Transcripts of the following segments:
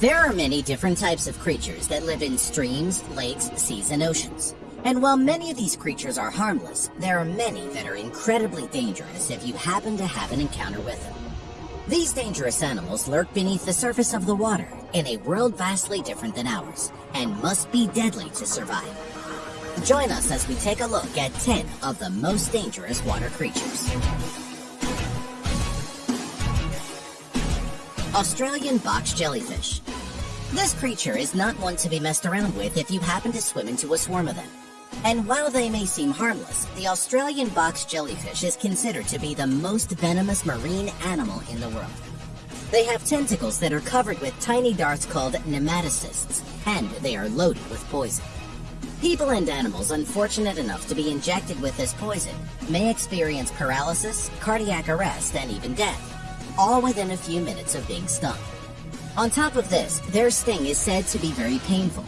There are many different types of creatures that live in streams, lakes, seas, and oceans. And while many of these creatures are harmless, there are many that are incredibly dangerous if you happen to have an encounter with them. These dangerous animals lurk beneath the surface of the water in a world vastly different than ours, and must be deadly to survive. Join us as we take a look at 10 of the most dangerous water creatures. Australian box jellyfish. This creature is not one to be messed around with if you happen to swim into a swarm of them. And while they may seem harmless, the Australian box jellyfish is considered to be the most venomous marine animal in the world. They have tentacles that are covered with tiny darts called nematocysts, and they are loaded with poison. People and animals unfortunate enough to be injected with this poison may experience paralysis, cardiac arrest, and even death, all within a few minutes of being stung. On top of this, their sting is said to be very painful,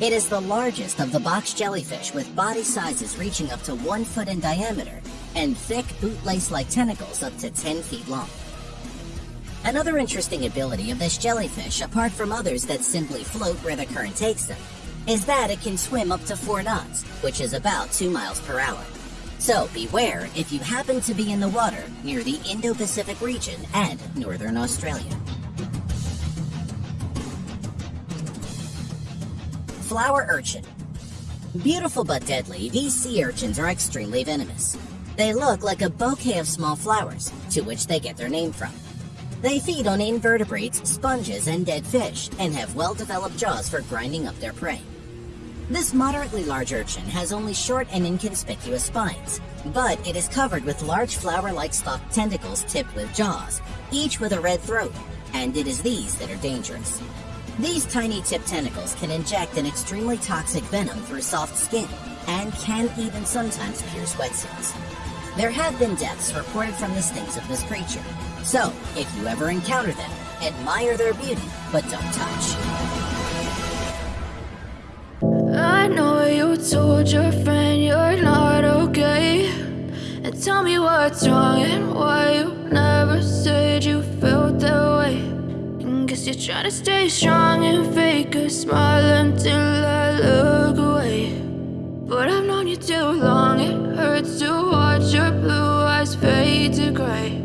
it is the largest of the box jellyfish with body sizes reaching up to one foot in diameter and thick bootlace-like tentacles up to 10 feet long. Another interesting ability of this jellyfish, apart from others that simply float where the current takes them, is that it can swim up to 4 knots, which is about 2 miles per hour. So beware if you happen to be in the water near the Indo-Pacific region and northern Australia. Flower urchin. Beautiful but deadly, these sea urchins are extremely venomous. They look like a bouquet of small flowers, to which they get their name from. They feed on invertebrates, sponges, and dead fish, and have well-developed jaws for grinding up their prey. This moderately large urchin has only short and inconspicuous spines, but it is covered with large flower-like stalked tentacles tipped with jaws, each with a red throat, and it is these that are dangerous. These tiny tipped tentacles can inject an extremely toxic venom through soft skin, and can even sometimes pierce wetsuits. There have been deaths reported from the stings of this creature, so if you ever encounter them, admire their beauty, but don't touch. I know you told your friend you're not okay. And tell me what's wrong and why you never said you felt that way. Guess you're trying to stay strong and fake a smile until I look away. But I've known you too long, it hurts to watch your blue eyes fade to gray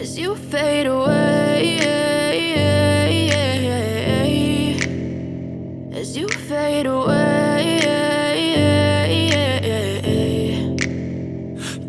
As you fade away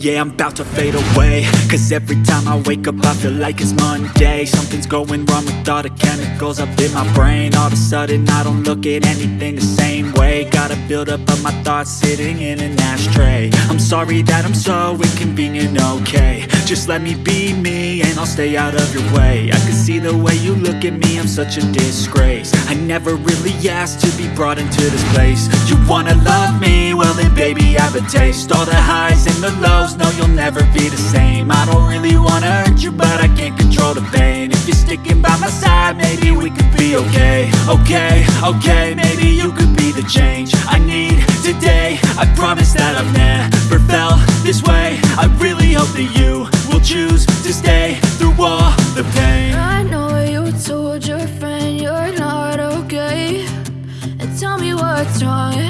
Yeah, I'm about to fade away. Cause every time I wake up I feel like it's Monday. Something's going wrong with all the chemicals up in my brain. All of a sudden I don't look at anything the same way. Gotta build up of my thoughts sitting in an ashtray. I'm sorry that I'm so inconvenient, okay. Just let me be me and I'll stay out of your way. I can see the way you look at me, I'm such a disgrace. I never really asked to be brought into this place. You wanna love me? Well then baby I have a taste. All the highs and the lows no you'll never be the same. I don't really wanna hurt you, but I can't control the pain. If you're sticking by my side, maybe we could be okay. Okay, okay, maybe you could be the change I need today. I promise that I've never felt this way. I really hope that you will choose to stay through all the pain. I know you told your friend you're not okay. And tell me what's wrong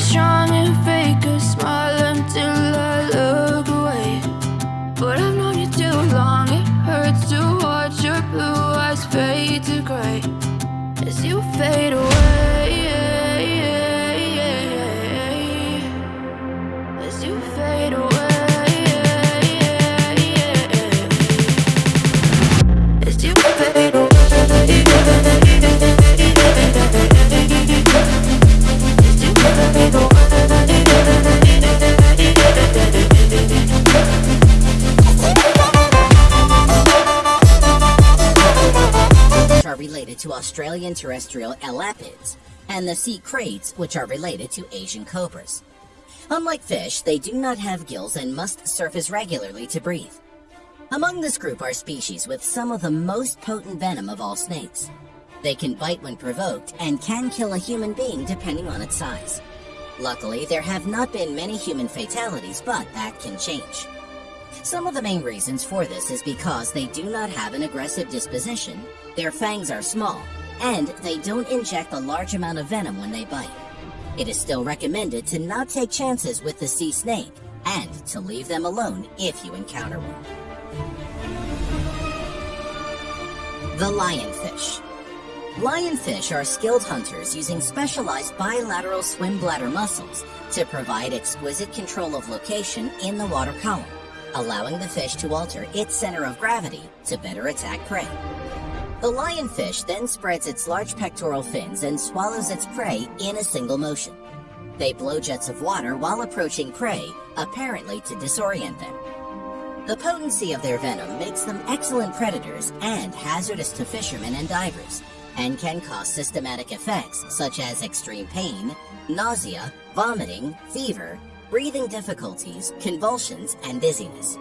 strong and fake related to Australian terrestrial elapids, and the sea kraits, which are related to Asian cobras. Unlike fish, they do not have gills and must surface regularly to breathe. Among this group are species with some of the most potent venom of all snakes. They can bite when provoked and can kill a human being depending on its size. Luckily, there have not been many human fatalities, but that can change. Some of the main reasons for this is because they do not have an aggressive disposition, their fangs are small, and they don't inject a large amount of venom when they bite. It is still recommended to not take chances with the sea snake and to leave them alone if you encounter one. The lionfish. Lionfish are skilled hunters using specialized bilateral swim bladder muscles to provide exquisite control of location in the water column, allowing the fish to alter its center of gravity to better attack prey. The lionfish then spreads its large pectoral fins and swallows its prey in a single motion. They blow jets of water while approaching prey, apparently to disorient them. The potency of their venom makes them excellent predators and hazardous to fishermen and divers, and can cause systematic effects such as extreme pain, nausea, vomiting, fever, breathing difficulties, convulsions, and dizziness.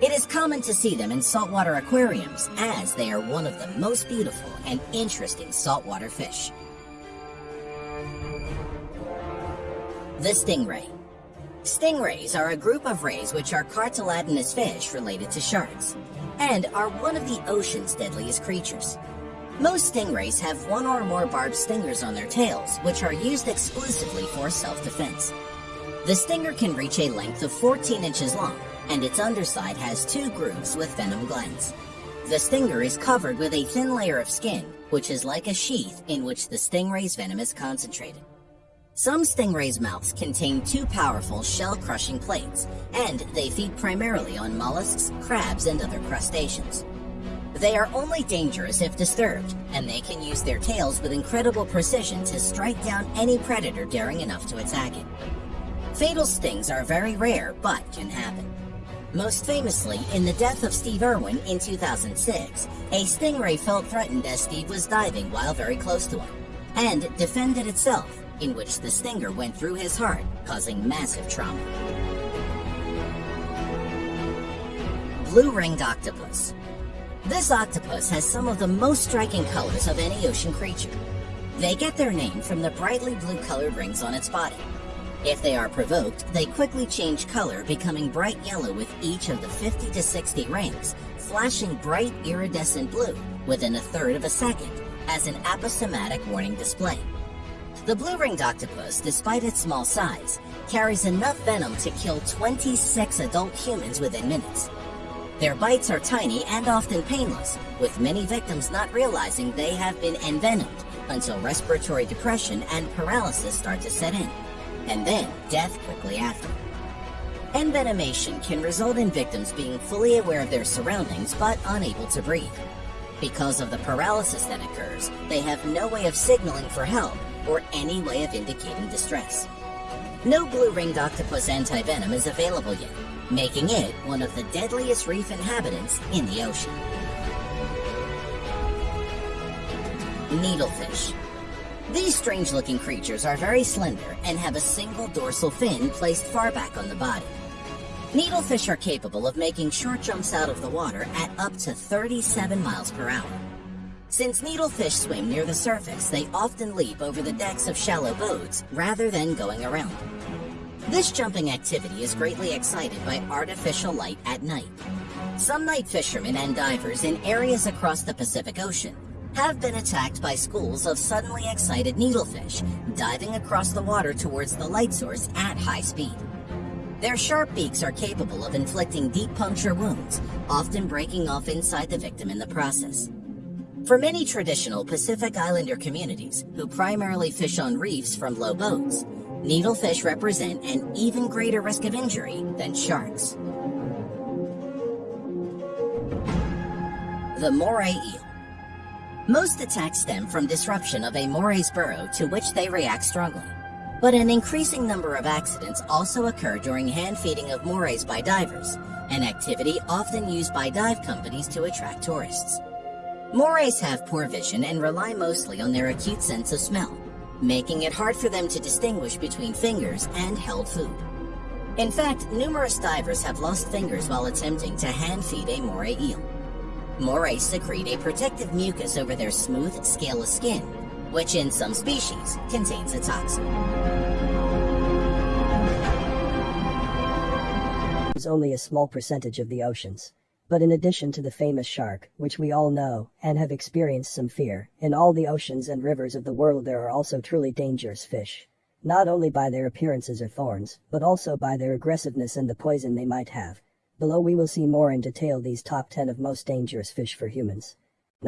It is common to see them in saltwater aquariums as they are one of the most beautiful and interesting saltwater fish. The stingray. Stingrays are a group of rays which are cartilaginous fish related to sharks, and are one of the ocean's deadliest creatures. Most stingrays have one or more barbed stingers on their tails, which are used exclusively for self-defense. The stinger can reach a length of 14 inches long, and its underside has two grooves with venom glands. The stinger is covered with a thin layer of skin, which is like a sheath in which the stingray's venom is concentrated. Some stingrays' mouths contain two powerful shell-crushing plates, and they feed primarily on mollusks, crabs, and other crustaceans. They are only dangerous if disturbed, and they can use their tails with incredible precision to strike down any predator daring enough to attack it. Fatal stings are very rare, but can happen. Most famously, in the death of Steve Irwin in 2006, a stingray felt threatened as Steve was diving while very close to him, and defended itself, in which the stinger went through his heart, causing massive trauma. Blue-ringed octopus. This octopus has some of the most striking colors of any ocean creature. They get their name from the brightly blue-colored rings on its body, if they are provoked, they quickly change color, becoming bright yellow with each of the 50 to 60 rings, flashing bright iridescent blue within a third of a second as an aposematic warning display. The blue-ringed octopus, despite its small size, carries enough venom to kill 26 adult humans within minutes. Their bites are tiny and often painless, with many victims not realizing they have been envenomed until respiratory depression and paralysis start to set in and then death quickly after. Envenomation can result in victims being fully aware of their surroundings but unable to breathe. Because of the paralysis that occurs, they have no way of signaling for help or any way of indicating distress. No blue-ringed octopus antivenom is available yet, making it one of the deadliest reef inhabitants in the ocean. Needlefish these strange-looking creatures are very slender and have a single dorsal fin placed far back on the body. Needlefish are capable of making short jumps out of the water at up to 37 miles per hour. Since needlefish swim near the surface, they often leap over the decks of shallow boats rather than going around. This jumping activity is greatly excited by artificial light at night. Some night fishermen and divers in areas across the Pacific Ocean have been attacked by schools of suddenly excited needlefish, diving across the water towards the light source at high speed. Their sharp beaks are capable of inflicting deep puncture wounds, often breaking off inside the victim in the process. For many traditional Pacific Islander communities, who primarily fish on reefs from low boats, needlefish represent an even greater risk of injury than sharks. The moray eel. Most attacks stem from disruption of a moray's burrow to which they react strongly. But an increasing number of accidents also occur during hand feeding of morays by divers, an activity often used by dive companies to attract tourists. Morays have poor vision and rely mostly on their acute sense of smell, making it hard for them to distinguish between fingers and held food. In fact, numerous divers have lost fingers while attempting to hand feed a moray eel. Morays secrete a protective mucus over their smooth, scaleless skin, which in some species contains a toxin. is only a small percentage of the oceans. But in addition to the famous shark, which we all know and have experienced some fear, in all the oceans and rivers of the world there are also truly dangerous fish. Not only by their appearances or thorns, but also by their aggressiveness and the poison they might have. Below we will see more in detail these top 10 of most dangerous fish for humans.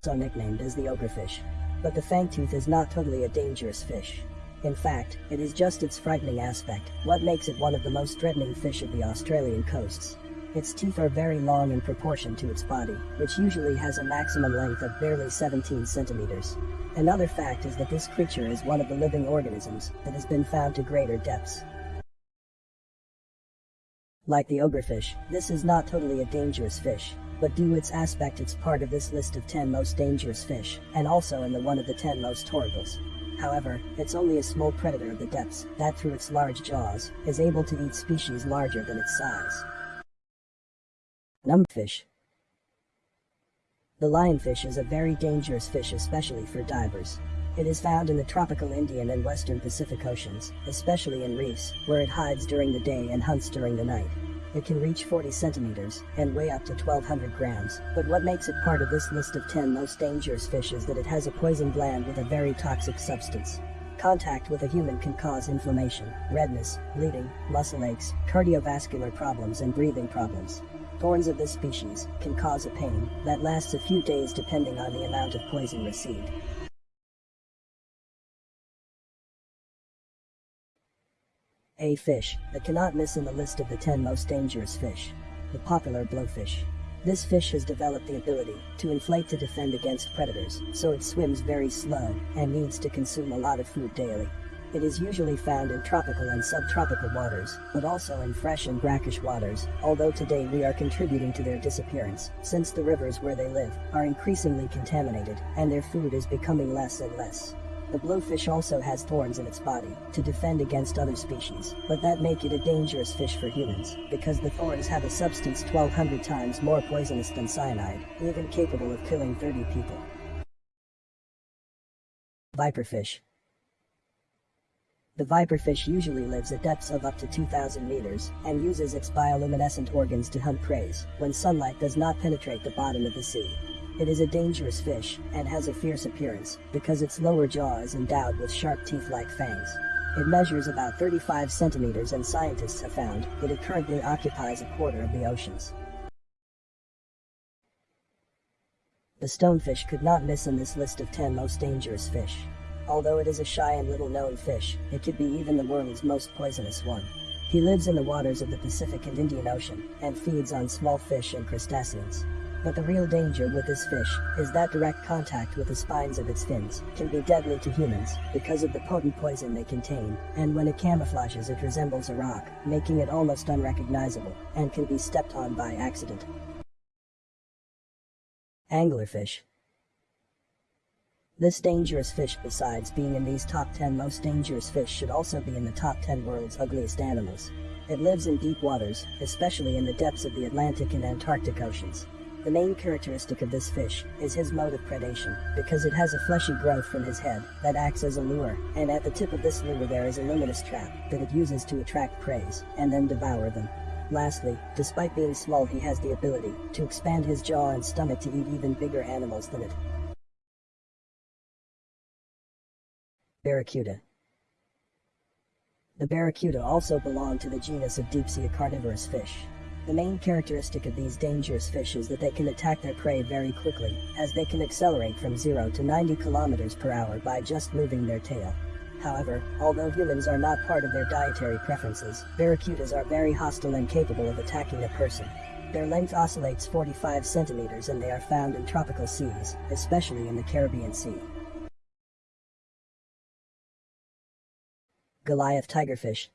So nicknamed as the ogrefish. But the fangtooth is not totally a dangerous fish. In fact, it is just its frightening aspect, what makes it one of the most threatening fish of the Australian coasts. Its teeth are very long in proportion to its body, which usually has a maximum length of barely 17 centimeters. Another fact is that this creature is one of the living organisms that has been found to greater depths. Like the ogrefish, this is not totally a dangerous fish, but due its aspect it's part of this list of 10 most dangerous fish, and also in the one of the 10 most horribles. However, it's only a small predator of the depths that through its large jaws is able to eat species larger than its size. Numbfish. The lionfish is a very dangerous fish especially for divers. It is found in the tropical Indian and western Pacific Oceans, especially in reefs, where it hides during the day and hunts during the night. It can reach 40 centimeters and weigh up to 1200 grams, but what makes it part of this list of 10 most dangerous fish is that it has a poison gland with a very toxic substance. Contact with a human can cause inflammation, redness, bleeding, muscle aches, cardiovascular problems and breathing problems. Thorns of this species can cause a pain that lasts a few days depending on the amount of poison received. A fish that cannot miss in the list of the 10 most dangerous fish. The popular blowfish. This fish has developed the ability to inflate to defend against predators, so it swims very slow and needs to consume a lot of food daily. It is usually found in tropical and subtropical waters, but also in fresh and brackish waters, although today we are contributing to their disappearance, since the rivers where they live are increasingly contaminated, and their food is becoming less and less. The blowfish also has thorns in its body to defend against other species, but that make it a dangerous fish for humans, because the thorns have a substance 1200 times more poisonous than cyanide, even capable of killing 30 people. Viperfish the viperfish usually lives at depths of up to 2,000 meters and uses its bioluminescent organs to hunt prey when sunlight does not penetrate the bottom of the sea. It is a dangerous fish and has a fierce appearance because its lower jaw is endowed with sharp teeth-like fangs. It measures about 35 centimeters and scientists have found that it currently occupies a quarter of the oceans. The stonefish could not miss in this list of 10 most dangerous fish. Although it is a shy and little known fish, it could be even the world's most poisonous one. He lives in the waters of the Pacific and Indian Ocean, and feeds on small fish and crustaceans. But the real danger with this fish is that direct contact with the spines of its fins can be deadly to humans because of the potent poison they contain, and when it camouflages it resembles a rock, making it almost unrecognizable, and can be stepped on by accident. Anglerfish this dangerous fish besides being in these top 10 most dangerous fish should also be in the top 10 world's ugliest animals. It lives in deep waters, especially in the depths of the Atlantic and Antarctic Oceans. The main characteristic of this fish is his mode of predation, because it has a fleshy growth from his head that acts as a lure, and at the tip of this lure there is a luminous trap that it uses to attract prey and then devour them. Lastly, despite being small he has the ability to expand his jaw and stomach to eat even bigger animals than it. Barracuda. The barracuda also belong to the genus of deep-sea carnivorous fish. The main characteristic of these dangerous fish is that they can attack their prey very quickly, as they can accelerate from 0 to 90 kilometers per hour by just moving their tail. However, although humans are not part of their dietary preferences, barracudas are very hostile and capable of attacking a person. Their length oscillates 45 centimeters and they are found in tropical seas, especially in the Caribbean Sea. Goliath tigerfish.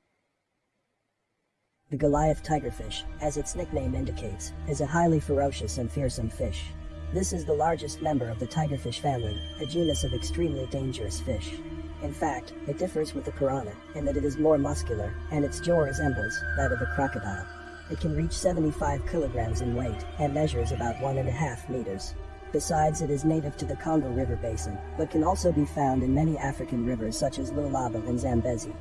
The Goliath tigerfish, as its nickname indicates, is a highly ferocious and fearsome fish. This is the largest member of the tigerfish family, a genus of extremely dangerous fish. In fact, it differs with the piranha in that it is more muscular, and its jaw resembles that of a crocodile. It can reach 75 kilograms in weight and measures about one and a half meters. Besides, it is native to the Congo River basin, but can also be found in many African rivers such as Lualaba and Zambezi.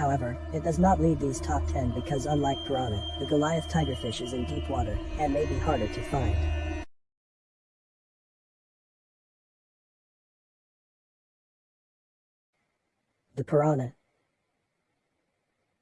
However, it does not lead these top 10 because unlike piranha, the Goliath tigerfish is in deep water and may be harder to find. The piranha.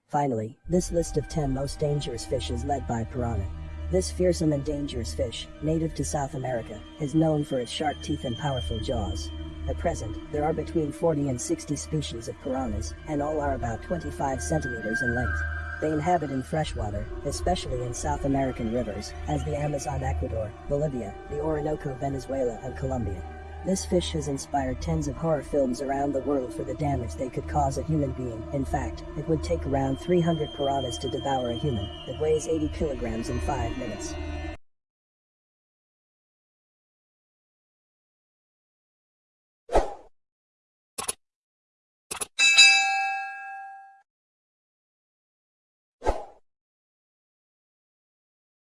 Finally, this list of 10 most dangerous fish is led by piranha. This fearsome and dangerous fish, native to South America, is known for its sharp teeth and powerful jaws. At present, there are between 40 and 60 species of piranhas, and all are about 25 centimeters in length. They inhabit in freshwater, especially in South American rivers, as the Amazon Ecuador, Bolivia, the Orinoco Venezuela, and Colombia. This fish has inspired tens of horror films around the world for the damage they could cause a human being. In fact, it would take around 300 piranhas to devour a human that weighs 80 kilograms in 5 minutes.